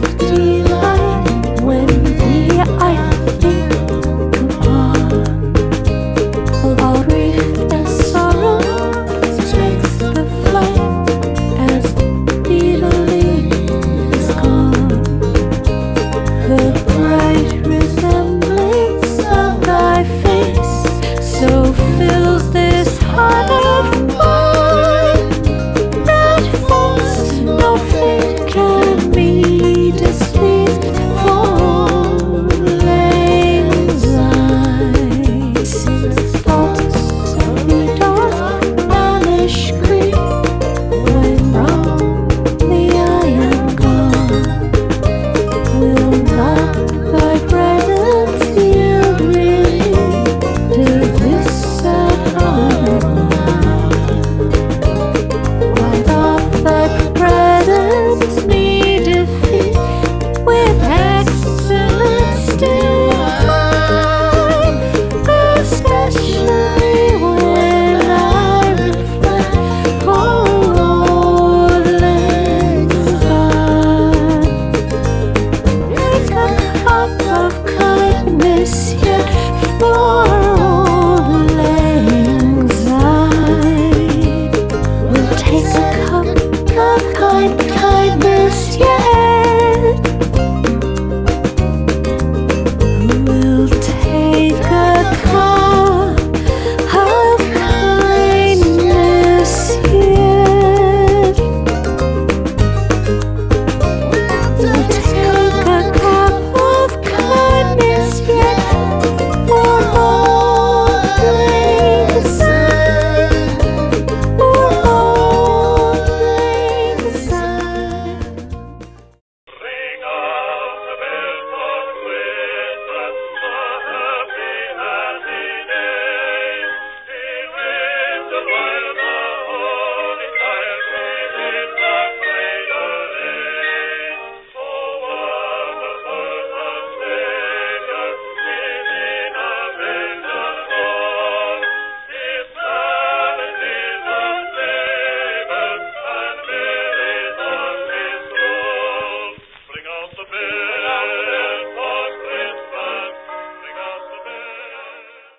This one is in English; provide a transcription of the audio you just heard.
baby. Take a cup of kind kindness, yeah.